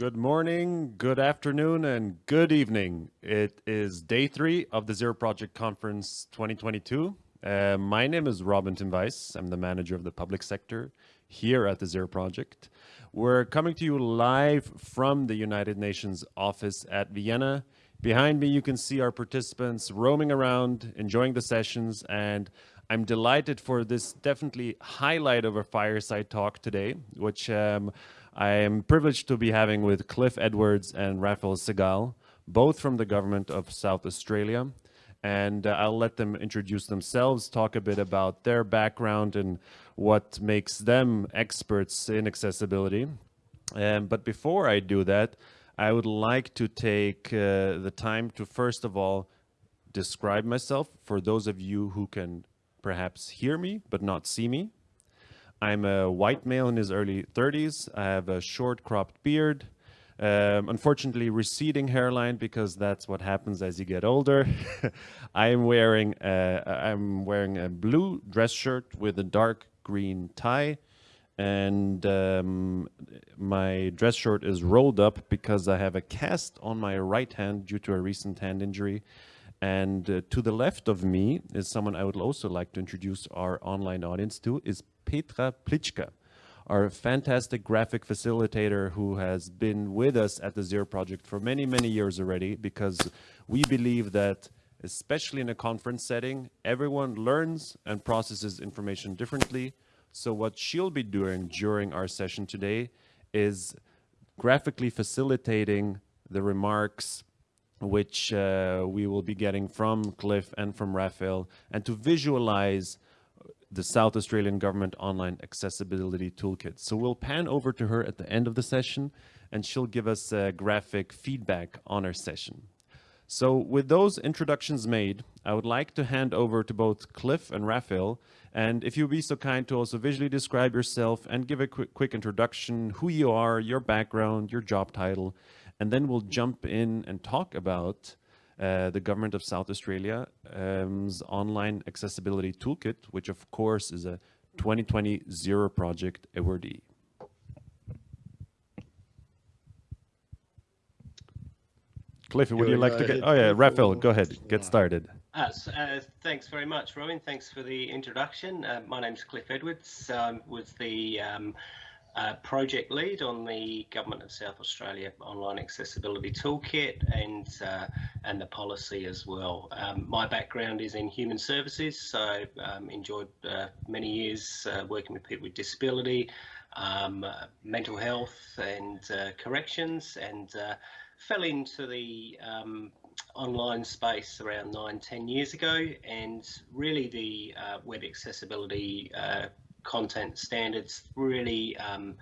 Good morning, good afternoon, and good evening. It is day three of the Zero Project Conference 2022. Uh, my name is Robin Timweiss. I'm the manager of the public sector here at the Zero Project. We're coming to you live from the United Nations office at Vienna. Behind me, you can see our participants roaming around, enjoying the sessions, and I'm delighted for this definitely highlight of a fireside talk today, which um, I am privileged to be having with Cliff Edwards and Raphael Segal, both from the government of South Australia. And uh, I'll let them introduce themselves, talk a bit about their background and what makes them experts in accessibility. Um, but before I do that, I would like to take uh, the time to first of all describe myself for those of you who can perhaps hear me but not see me. I'm a white male in his early 30s. I have a short cropped beard, um, unfortunately receding hairline because that's what happens as you get older. I'm wearing a, I'm wearing a blue dress shirt with a dark green tie and um, my dress shirt is rolled up because I have a cast on my right hand due to a recent hand injury. And uh, to the left of me is someone I would also like to introduce our online audience to is Petra Plitschka, our fantastic graphic facilitator who has been with us at the Zero Project for many, many years already, because we believe that, especially in a conference setting, everyone learns and processes information differently. So what she'll be doing during our session today is graphically facilitating the remarks which uh, we will be getting from Cliff and from Raphael, and to visualize the South Australian Government Online Accessibility Toolkit. So we'll pan over to her at the end of the session and she'll give us a graphic feedback on our session. So with those introductions made, I would like to hand over to both Cliff and Raphael. And if you'd be so kind to also visually describe yourself and give a quick, quick introduction, who you are, your background, your job title, and then we'll jump in and talk about uh, the government of South Australia's online accessibility toolkit, which of course is a 2020 Zero Project awardee. Cliff, would you like to get? Oh yeah, Raphael, go ahead, get started. Uh, so, uh, thanks very much, Robin. Thanks for the introduction. Uh, my name's Cliff Edwards. I um, was the um, project lead on the Government of South Australia Online Accessibility Toolkit and uh, and the policy as well. Um, my background is in human services, so um, enjoyed uh, many years uh, working with people with disability, um, uh, mental health and uh, corrections and fell into the um, online space around nine, ten years ago and really the web accessibility content standards really um,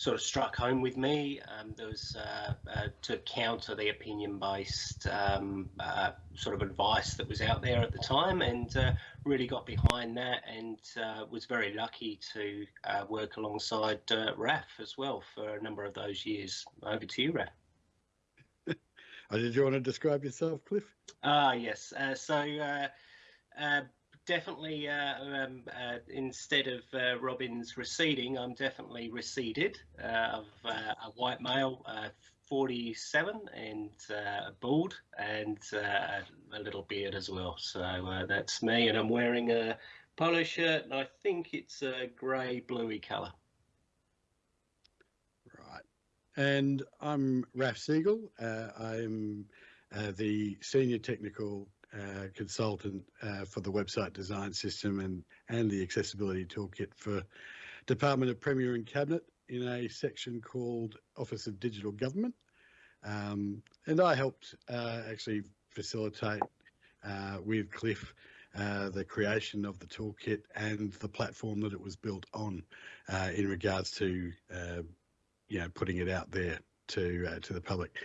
sort of struck home with me. Um, there was uh, uh, to counter the opinion-based um, uh, sort of advice that was out there at the time, and uh, really got behind that, and uh, was very lucky to uh, work alongside RAF as well for a number of those years. Over to you, RAF. Did you want to describe yourself, Cliff? Ah, yes. so definitely uh, um, uh, instead of uh, Robin's receding, I'm definitely receded uh, of uh, a white male, uh, 47 and bald and a little beard as well. So that's me, and I'm wearing a polo shirt, and I think it's a grey bluey colour. Right, and I'm Raf Siegel. I'm the senior technical uh, consultant uh, for the website design system and, and the accessibility toolkit for Department of Premier and Cabinet in a section called Office of Digital Government. Um, and I helped uh, actually facilitate uh, with Cliff uh, the creation of the toolkit and the platform that it was built on in regards to you know putting it out there to to the public.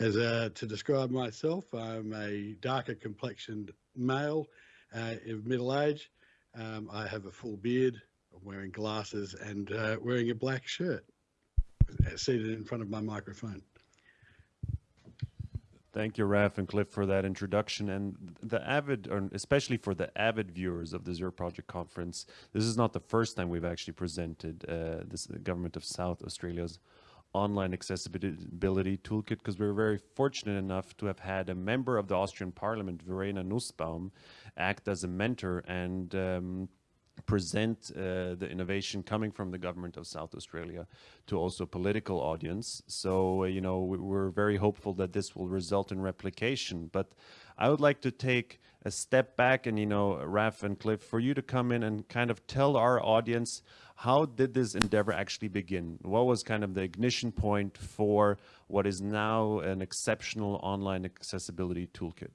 As uh, to describe myself, I'm a darker complexioned male uh, of middle age. Um, I have a full beard, I'm wearing glasses and uh, wearing a black shirt, uh, seated in front of my microphone. Thank you, Raf and Cliff, for that introduction. And the avid, or especially for the avid viewers of the Zero Project Conference, this is not the first time we've actually presented uh, this the Government of South Australia's online accessibility toolkit because we are very fortunate enough to have had a member of the Austrian Parliament, Verena Nussbaum, act as a mentor and um, present uh, the innovation coming from the government of South Australia to also a political audience. So, uh, you know, we're very hopeful that this will result in replication. But I would like to take a step back and, you know, Raf and Cliff, for you to come in and kind of tell our audience how did this endeavor actually begin? What was kind of the ignition point for what is now an exceptional online accessibility toolkit?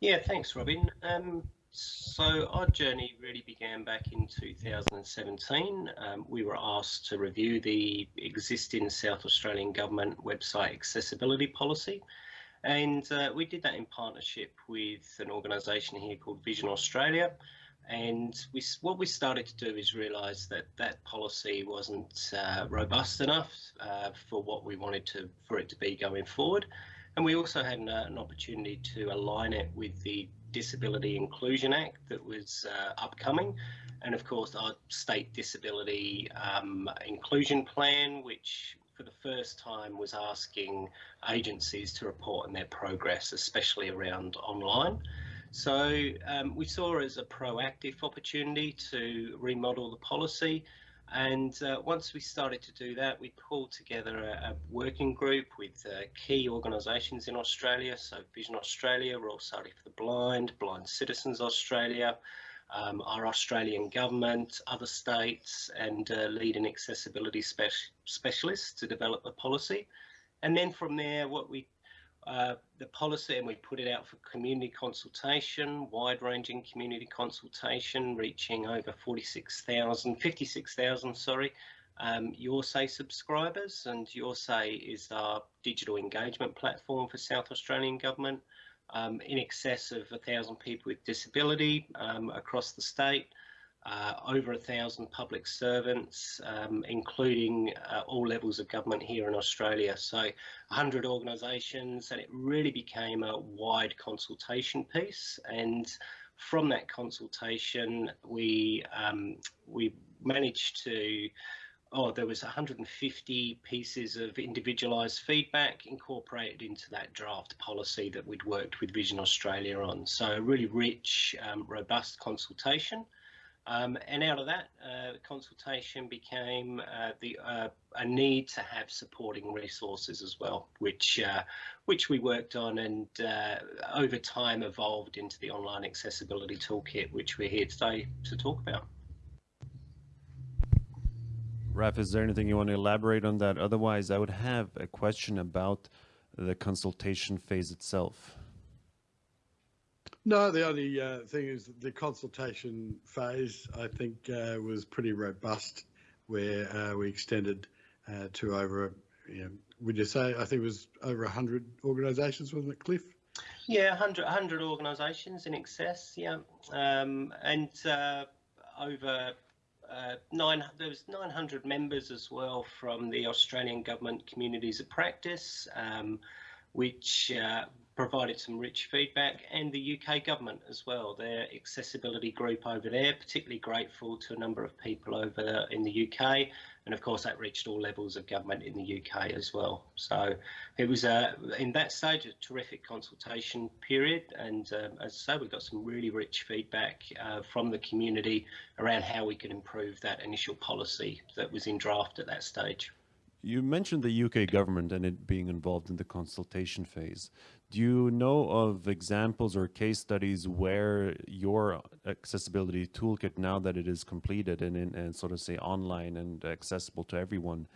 Yeah, thanks, Robin. Um, so our journey really began back in 2017. Um, we were asked to review the existing South Australian Government website accessibility policy. And uh, we did that in partnership with an organisation here called Vision Australia. And we, what we started to do is realise that that policy wasn't uh, robust enough uh, for what we wanted to for it to be going forward. And we also had an, an opportunity to align it with the Disability Inclusion Act that was uh, upcoming, and of course our state disability um, inclusion plan, which for the first time was asking agencies to report on their progress, especially around online. So um, we saw it as a proactive opportunity to remodel the policy and uh, once we started to do that, we pulled together a, a working group with uh, key organisations in Australia. So Vision Australia, Royal Society for the Blind, Blind Citizens Australia, um, our Australian government, other states, and uh, leading accessibility spe specialists to develop the policy. And then from there, what we uh, the policy and we put it out for community consultation, wide-ranging community consultation, reaching over 46,000, 56,000, sorry, um, Your Say subscribers. And Your Say is our digital engagement platform for South Australian Government. Um, in excess of a thousand people with disability um, across the state uh, over a thousand public servants, um, including uh, all levels of government here in Australia. So 100 organisations, and it really became a wide consultation piece. And from that consultation, we um, we managed to. Oh, there was 150 pieces of individualised feedback incorporated into that draft policy that we'd worked with Vision Australia on. So a really rich, um, robust consultation. Um, and out of that uh, consultation became uh, the uh, a need to have supporting resources as well, which uh, which we worked on and uh, over time evolved into the online accessibility toolkit, which we're here today to talk about. Raf, is there anything you want to elaborate on that? Otherwise, I would have a question about the consultation phase itself. No, the only uh, thing is the consultation phase, I think, uh, was pretty robust, where uh, we extended uh, to over, you know, would you say, I think it was over 100 organisations, wasn't it, Cliff? Yeah, 100, 100 organisations in excess, yeah. Um, and uh, over uh, nine, there was 900 members as well from the Australian Government Communities of Practice, um, which provided some rich feedback and the UK government as well, their accessibility group over there, particularly grateful to a number of people over in the UK. And of course, that reached all levels of government in the UK as well. So it was, a, in that stage, a terrific consultation period. And um, as I say, we got some really rich feedback uh, from the community around how we could improve that initial policy that was in draft at that stage. You mentioned the UK government and it being involved in the consultation phase. Do you know of examples or case studies where your accessibility toolkit, now that it is completed and, and sort of say online and accessible to everyone,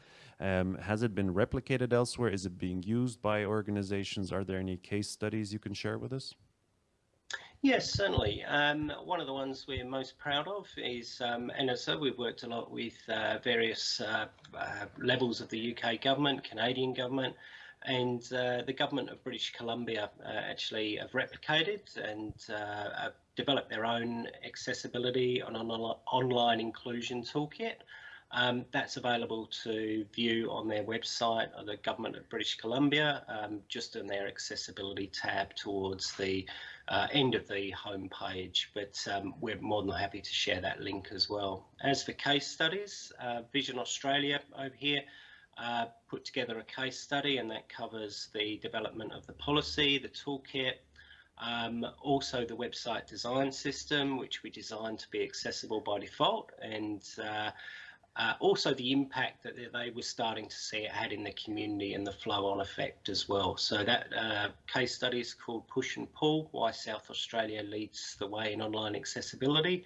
um, has it been replicated elsewhere? Is it being used by organizations? Are there any case studies you can share with us? Yes, certainly. Um, one of the ones we're most proud of is, um, said, we've worked a lot with uh, various uh, uh, levels of the UK government, Canadian government, and uh, the government of British Columbia uh, actually have replicated and uh, have developed their own accessibility on an online inclusion toolkit. Um, that's available to view on their website of the government of British Columbia, um, just in their accessibility tab towards the uh, end of the home page. But um, we're more than happy to share that link as well. As for case studies, uh, Vision Australia over here uh, put together a case study and that covers the development of the policy, the toolkit, um, also the website design system, which we designed to be accessible by default, and uh, uh, also the impact that they were starting to see it had in the community and the flow-on effect as well. So that uh, case study is called Push and Pull, Why South Australia Leads the Way in Online Accessibility.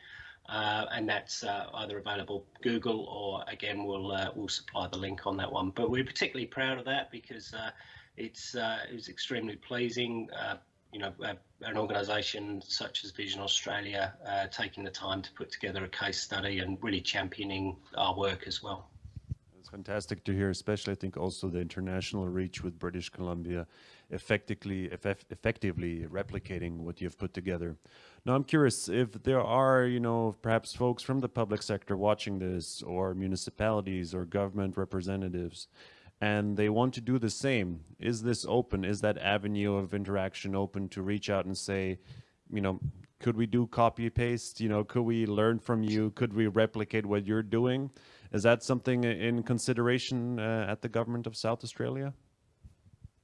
Uh, and that's uh, either available Google or again we'll uh, we'll supply the link on that one. But we're particularly proud of that because uh, it's it was extremely pleasing you know, an organisation such as Vision Australia uh, taking the time to put together a case study and really championing our work as well. It's fantastic to hear, especially I think also the international reach with British Columbia effectively effect, effectively replicating what you've put together. Now I'm curious if there are, you know, perhaps folks from the public sector watching this or municipalities or government representatives and they want to do the same. Is this open? Is that avenue of interaction open to reach out and say, you know, could we do copy paste? You know, could we learn from you? Could we replicate what you're doing? Is that something in consideration uh, at the government of South Australia?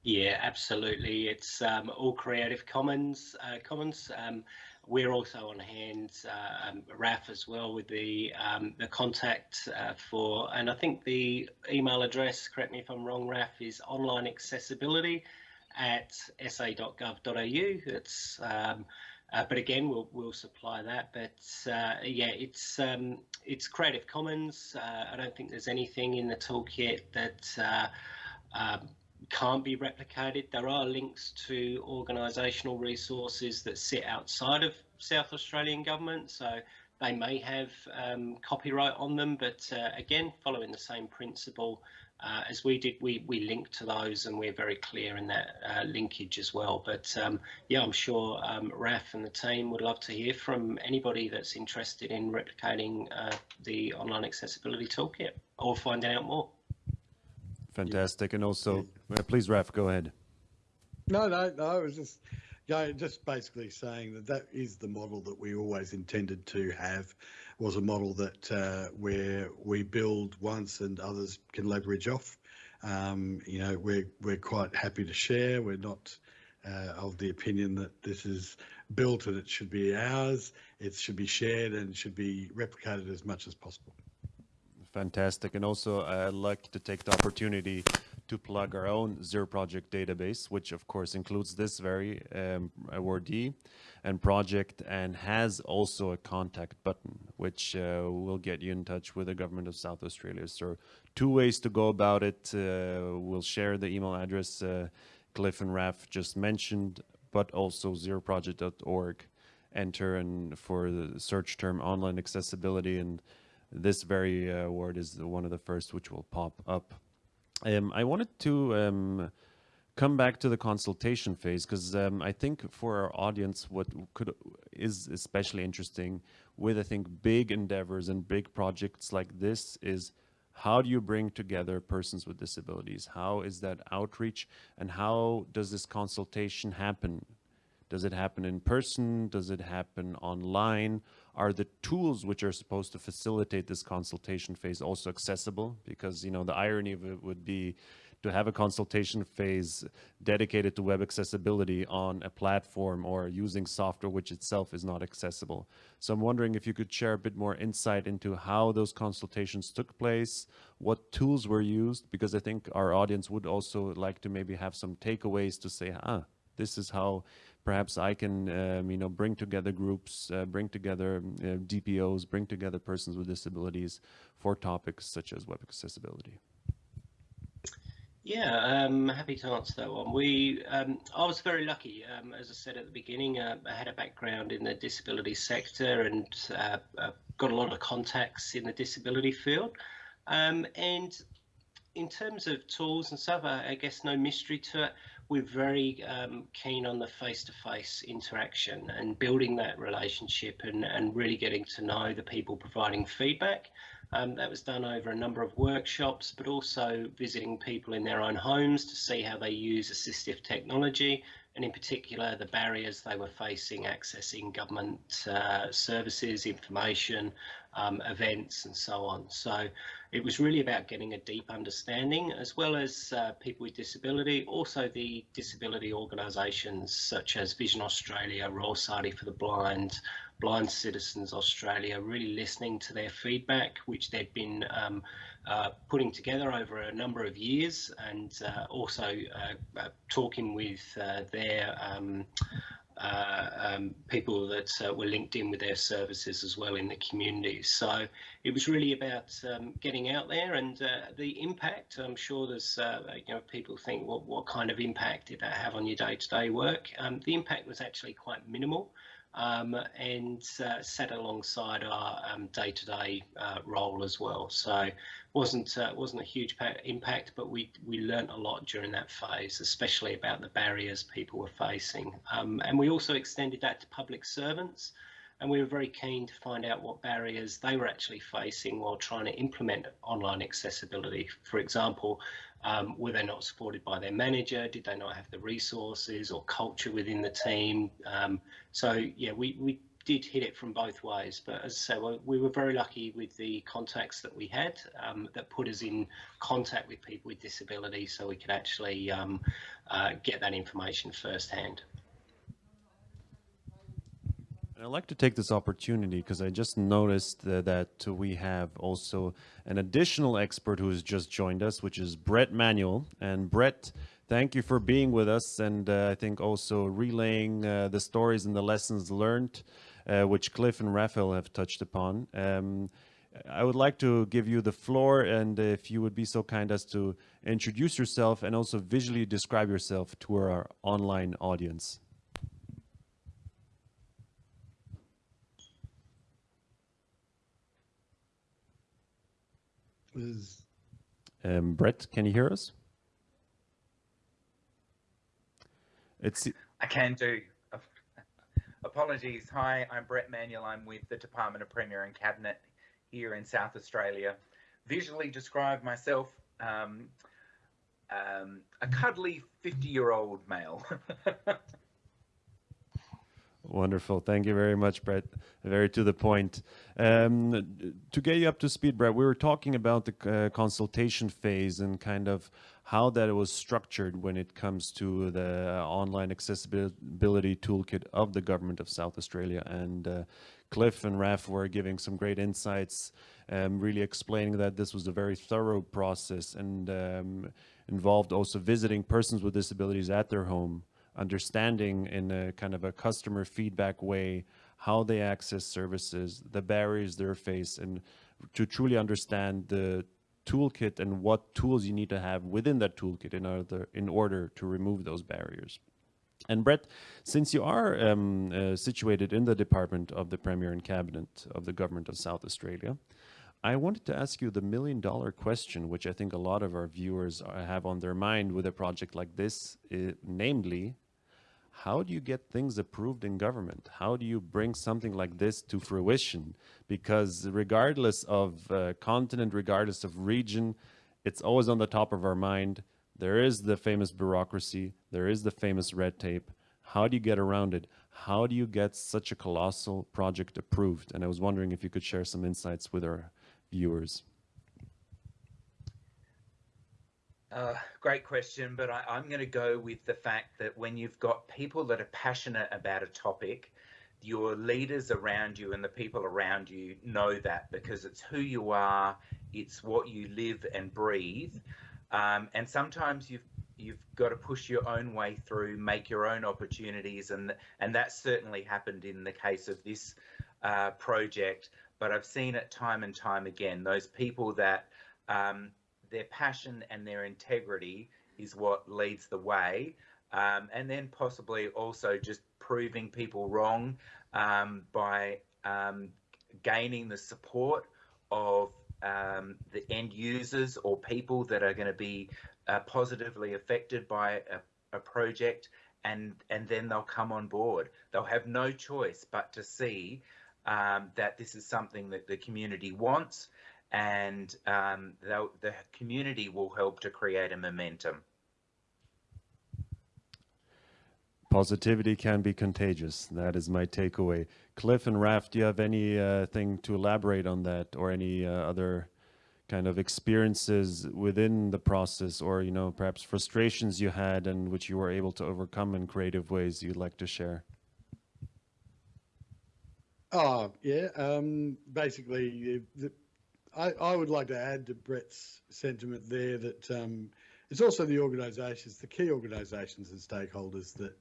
Yeah, absolutely. It's um, all Creative Commons. Uh, Commons. Um, we're also on hand, uh, um, RAF as well, with the um, the contact uh, for, and I think the email address, correct me if I'm wrong, RAF, is online accessibility at sa.gov.au. It's, um, uh, but again, we'll we'll supply that. But uh, yeah, it's um, it's Creative Commons. Uh, I don't think there's anything in the toolkit that uh, um, can't be replicated. There are links to organisational resources that sit outside of South Australian government, so they may have um, copyright on them, but uh, again, following the same principle uh, as we did, we, we link to those and we're very clear in that uh, linkage as well. But um, yeah, I'm sure um, RAF and the team would love to hear from anybody that's interested in replicating uh, the online accessibility toolkit or finding out more. Fantastic. And also, uh, please, Raf, go ahead. No, no, no. I was just, yeah, just basically saying that that is the model that we always intended to have. Was a model that uh, where we build once and others can leverage off. Um, you know, we're we're quite happy to share. We're not uh, of the opinion that this is built and it should be ours. It should be shared and should be replicated as much as possible. Fantastic. And also, I'd like to take the opportunity to plug our own Zero Project database, which of course includes this very um, awardee and project and has also a contact button, which uh, will get you in touch with the government of South Australia. So two ways to go about it. Uh, we'll share the email address uh, Cliff and Raf just mentioned, but also zeroproject.org. Enter and for the search term online accessibility and this very uh, word is one of the first which will pop up. Um, I wanted to um, come back to the consultation phase because um, I think for our audience, what could is especially interesting with I think big endeavors and big projects like this is how do you bring together persons with disabilities? How is that outreach and how does this consultation happen? Does it happen in person? Does it happen online? Are the tools which are supposed to facilitate this consultation phase also accessible? Because, you know, the irony of it would be to have a consultation phase dedicated to web accessibility on a platform or using software which itself is not accessible. So I'm wondering if you could share a bit more insight into how those consultations took place, what tools were used, because I think our audience would also like to maybe have some takeaways to say, ah, this is how perhaps I can, um, you know, bring together groups, uh, bring together uh, DPOs, bring together persons with disabilities for topics such as web accessibility. Yeah, I'm um, happy to answer that one. We, um, I was very lucky, um, as I said at the beginning, uh, I had a background in the disability sector and uh, uh, got a lot of contacts in the disability field. Um, and in terms of tools and stuff, I, I guess no mystery to it we're very um, keen on the face-to-face interaction and building that relationship and, and really getting to know the people providing feedback. Um, that was done over a number of workshops, but also visiting people in their own homes to see how they use assistive technology and in particular the barriers they were facing accessing government uh, services, information, um, events and so on. So it was really about getting a deep understanding as well as uh, people with disability, also the disability organisations such as Vision Australia, Royal Society for the Blind, Blind Citizens Australia, really listening to their feedback, which they'd been um, uh, putting together over a number of years and uh, also uh, uh, talking with uh, their um, uh, um, people that uh, were linked in with their services as well in the community. So it was really about um, getting out there and uh, the impact. I'm sure there's, uh, you know, people think, well, what kind of impact did that have on your day-to-day -day work? Um, the impact was actually quite minimal um, and uh, sat alongside our um, day-to-day -day, role as well. So wasn't uh, wasn't a huge impact, but we we learnt a lot during that phase, especially about the barriers people were facing. Um, and we also extended that to public servants, and we were very keen to find out what barriers they were actually facing while trying to implement online accessibility. For example, um, were they not supported by their manager? Did they not have the resources or culture within the team? Um, so yeah, we we did hit it from both ways. But as I say, we were very lucky with the contacts that we had um, that put us in contact with people with disabilities so we could actually um, uh, get that information firsthand. I'd like to take this opportunity because I just noticed uh, that we have also an additional expert who has just joined us, which is Brett Manuel. And Brett, thank you for being with us and uh, I think also relaying uh, the stories and the lessons learned uh, which Cliff and Raphael have touched upon. Um, I would like to give you the floor and if you would be so kind as to introduce yourself and also visually describe yourself to our online audience. Um, Brett, can you hear us? It's I can do. Apologies. Hi, I'm Brett Manuel. I'm with the Department of Premier and Cabinet here in South Australia. Visually describe myself um, um, a cuddly 50 year old male. Wonderful. Thank you very much, Brett. Very to the point. Um, to get you up to speed, Brett, we were talking about the uh, consultation phase and kind of how that was structured when it comes to the online accessibility toolkit of the government of South Australia. And uh, Cliff and Raf were giving some great insights, um, really explaining that this was a very thorough process and um, involved also visiting persons with disabilities at their home understanding in a kind of a customer feedback way how they access services, the barriers they face, and to truly understand the toolkit and what tools you need to have within that toolkit in order in order to remove those barriers. And Brett, since you are um, uh, situated in the department of the Premier and Cabinet of the Government of South Australia, I wanted to ask you the million dollar question, which I think a lot of our viewers have on their mind with a project like this, uh, namely, how do you get things approved in government? How do you bring something like this to fruition? Because regardless of uh, continent, regardless of region, it's always on the top of our mind. There is the famous bureaucracy. There is the famous red tape. How do you get around it? How do you get such a colossal project approved? And I was wondering if you could share some insights with our viewers. Uh, great question, but I, am going to go with the fact that when you've got people that are passionate about a topic, your leaders around you and the people around you know that because it's who you are, it's what you live and breathe, um, and sometimes you've you've got to push your own way through, make your own opportunities, and and that certainly happened in the case of this uh, project. But I've seen it time and time again. Those people that um, their passion and their integrity is what leads the way. Um, and then possibly also just proving people wrong um, by um, gaining the support of um, the end users or people that are going to be uh, positively affected by a, a project and and then they'll come on board. They'll have no choice but to see um, that this is something that the community wants and um, the community will help to create a momentum. positivity can be contagious. That is my takeaway. Cliff and Raf, do you have anything uh, to elaborate on that or any uh, other kind of experiences within the process or, you know, perhaps frustrations you had and which you were able to overcome in creative ways you'd like to share? Oh, yeah. Um, basically, the, I, I would like to add to Brett's sentiment there that um, it's also the organisations, the key organisations and stakeholders that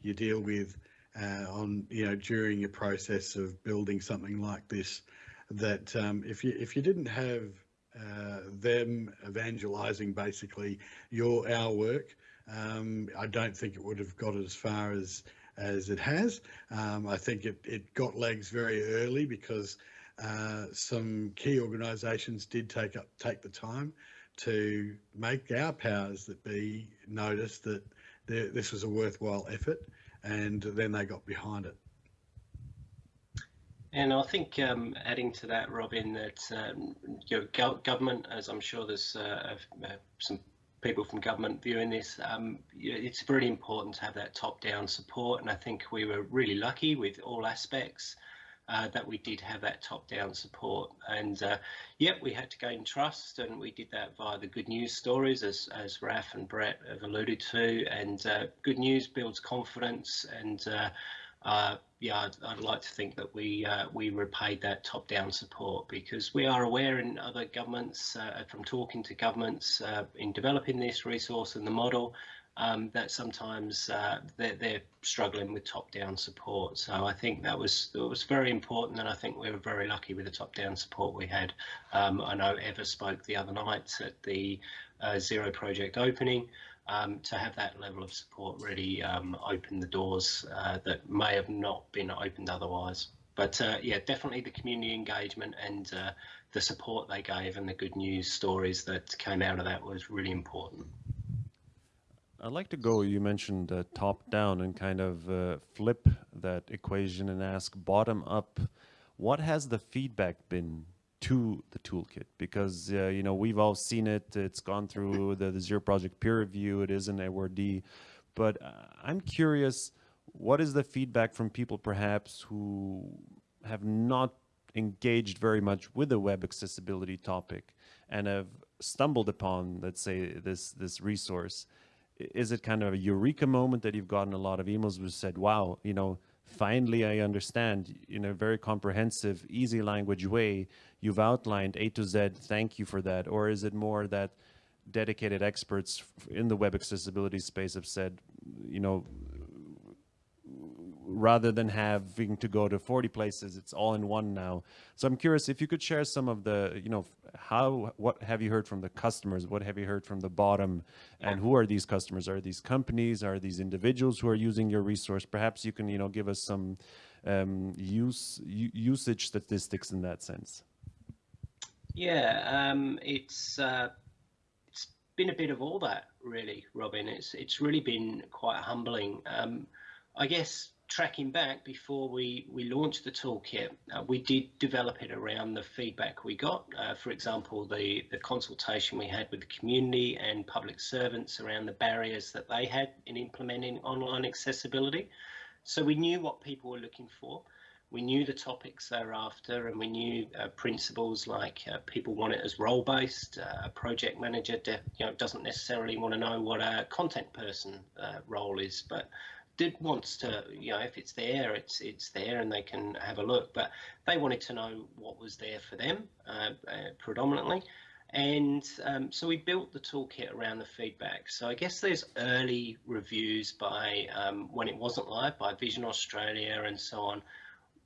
you deal with uh, on, you know, during your process of building something like this. That um, if you if you didn't have uh, them evangelising basically your our work, um, I don't think it would have got as far as as it has. Um, I think it, it got legs very early because uh, some key organisations did take up take the time to make our powers that be notice that this was a worthwhile effort, and then they got behind it. And I think um, adding to that, Robin, that um, government, as I'm sure there's uh, some people from government viewing this, um, it's really important to have that top-down support. And I think we were really lucky with all aspects uh, that we did have that top-down support. And uh, yeah, we had to gain trust, and we did that via the good news stories, as as Raf and Brett have alluded to. And uh, good news builds confidence, and uh, uh, yeah, I'd, I'd, like to think that we we repaid that top-down support because we are aware in other governments, from talking to governments in developing this resource and the model, um, that sometimes uh, they're, they're, struggling with top-down support. So I think that was that was very important, and I think we were very lucky with the top-down support we had. Um, I know Eva spoke the other night at the uh, Zero project opening um, to have that level of support really um, open the doors uh, that may have not been opened otherwise. But uh, yeah, definitely the community engagement and uh, the support they gave and the good news stories that came out of that was really important. I'd like to go, you mentioned uh, top down and kind of uh, flip that equation and ask bottom up. What has the feedback been to the toolkit because uh, you know we've all seen it it's gone through the, the Zero project peer review it is an awardee but uh, i'm curious what is the feedback from people perhaps who have not engaged very much with the web accessibility topic and have stumbled upon let's say this this resource is it kind of a eureka moment that you've gotten a lot of emails which said wow you know finally I understand in a very comprehensive, easy language way, you've outlined A to Z, thank you for that? Or is it more that dedicated experts in the web accessibility space have said, you know, rather than having to go to 40 places, it's all in one now. So I'm curious if you could share some of the, you know, how, what have you heard from the customers? What have you heard from the bottom? And who are these customers? Are these companies? Are these individuals who are using your resource? Perhaps you can, you know, give us some um, use usage statistics in that sense. Yeah, um, it's uh, it's been a bit of all that, really, Robin. It's it's really been quite humbling. Um, I guess tracking back before we, we launched the toolkit, uh, we did develop it around the feedback we got. Uh, for example, the, the consultation we had with the community and public servants around the barriers that they had in implementing online accessibility. So we knew what people were looking for. We knew the topics they were after, and we knew uh, principles like uh, people want it as role-based. Uh, a project manager, you know, doesn't necessarily want to know what a content person uh, role is, but did wants to, you know, if it's there, it's it's there, and they can have a look. But they wanted to know what was there for them uh, uh, predominantly, and um, so we built the toolkit around the feedback. So I guess there's early reviews by um, when it wasn't live by Vision Australia and so on.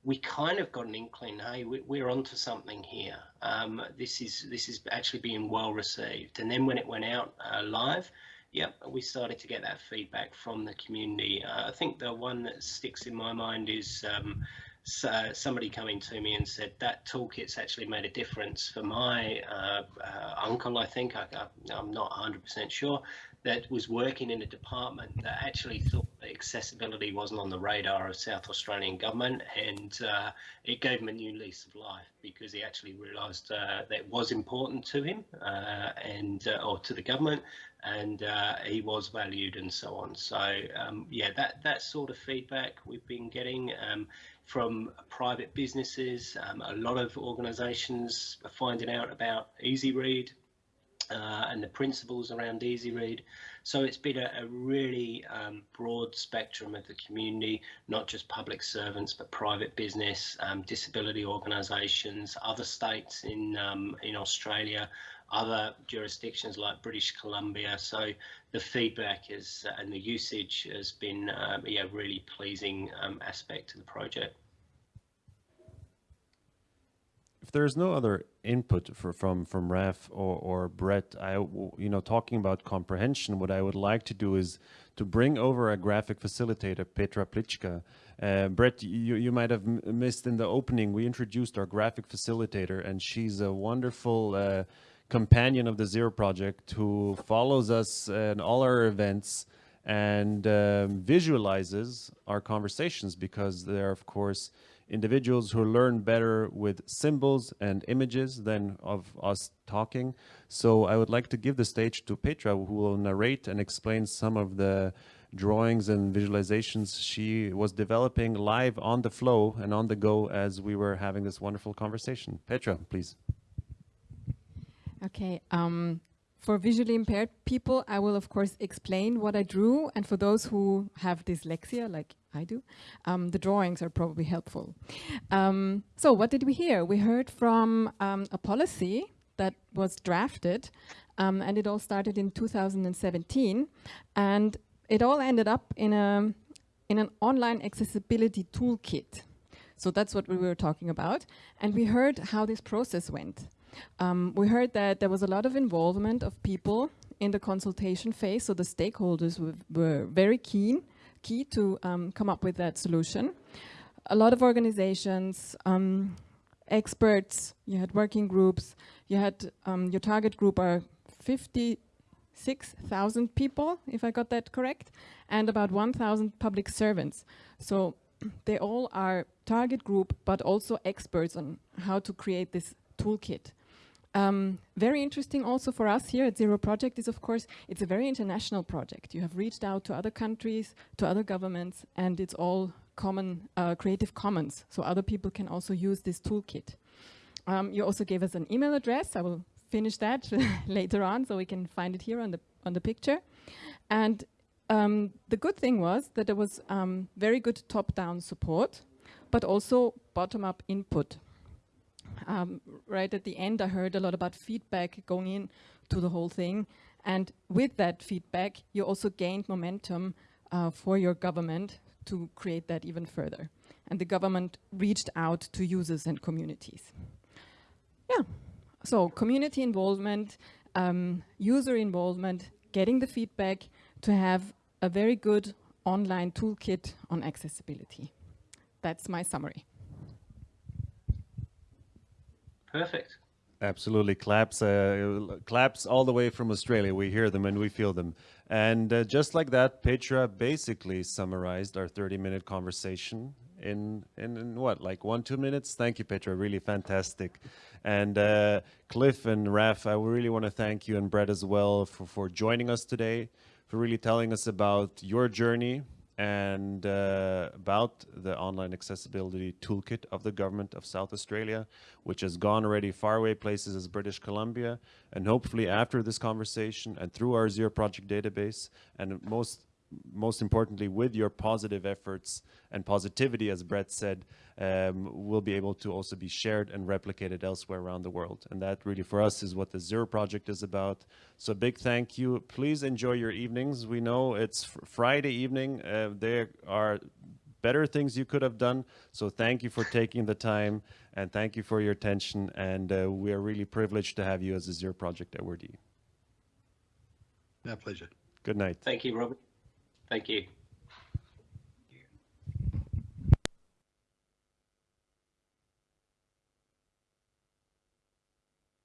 We kind of got an inkling, hey, we're onto something here. Um, this is this is actually being well received. And then when it went out uh, live, Yep, we started to get that feedback from the community. Uh, I think the one that sticks in my mind is um, so somebody coming to me and said that toolkit's actually made a difference for my uh, uh, uncle. I think I, am not 100% sure that was working in a department that actually thought accessibility wasn't on the radar of South Australian government, and uh, it gave him a new lease of life because he actually realised uh, that was important to him uh, and uh, or to the government, and uh, he was valued and so on. So um, yeah, that that sort of feedback we've been getting. Um, from private businesses, um, a lot of organisations are finding out about EasyRead, uh, and the principles around Easy Read. So it's been a, a really um, broad spectrum of the community, not just public servants, but private business, um, disability organisations, other states in um, in Australia, other jurisdictions like British Columbia. So the feedback is uh, and the usage has been uh, yeah really pleasing um, aspect to the project. if there's no other input for, from from Raf or, or Brett, I you know talking about comprehension, what I would like to do is to bring over a graphic facilitator, Petra Plichka. Uh, Brett, you you might have missed in the opening. We introduced our graphic facilitator, and she's a wonderful. Uh, companion of the Zero Project who follows us and all our events and um, visualizes our conversations because they're, of course, individuals who learn better with symbols and images than of us talking. So I would like to give the stage to Petra, who will narrate and explain some of the drawings and visualizations she was developing live on the flow and on the go as we were having this wonderful conversation. Petra, please. Okay. Um, for visually impaired people, I will of course explain what I drew. And for those who have dyslexia, like I do, um, the drawings are probably helpful. Um, so what did we hear? We heard from um, a policy that was drafted um, and it all started in 2017 and it all ended up in, a, in an online accessibility toolkit. So that's what we were talking about. And we heard how this process went. Um, we heard that there was a lot of involvement of people in the consultation phase, so the stakeholders were very keen, key to um, come up with that solution. A lot of organizations, um, experts, you had working groups, you had um, your target group are 56,000 people, if I got that correct, and about 1,000 public servants. So they all are target group, but also experts on how to create this toolkit. Um, very interesting also for us here at Zero Project is, of course, it's a very international project. You have reached out to other countries, to other governments, and it's all common uh, Creative Commons, so other people can also use this toolkit. Um, you also gave us an email address. I will finish that later on, so we can find it here on the on the picture. And um, the good thing was that there was um, very good top-down support, but also bottom-up input um, right at the end, I heard a lot about feedback going in to the whole thing. And with that feedback, you also gained momentum uh, for your government to create that even further. And the government reached out to users and communities. Yeah, so community involvement, um, user involvement, getting the feedback to have a very good online toolkit on accessibility. That's my summary. Perfect. Absolutely, claps, uh, claps all the way from Australia. We hear them and we feel them. And uh, just like that, Petra basically summarized our 30-minute conversation in, in, in what, like one, two minutes? Thank you, Petra. Really fantastic. And uh, Cliff and Raf, I really want to thank you and Brett as well for, for joining us today, for really telling us about your journey and uh, about the online accessibility toolkit of the government of South Australia, which has gone already far away places as British Columbia. And hopefully after this conversation and through our Zero Project database, and most most importantly, with your positive efforts and positivity, as Brett said, um, will be able to also be shared and replicated elsewhere around the world. And that really for us is what the Zero Project is about. So big thank you. Please enjoy your evenings. We know it's Friday evening. Uh, there are better things you could have done. So thank you for taking the time and thank you for your attention. And uh, we are really privileged to have you as a Zero Project awardee. My pleasure. Good night. Thank you, Robert. Thank you.